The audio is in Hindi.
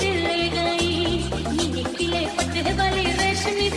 दिल ले गई नीले पीले पत्ते वाली रेशमी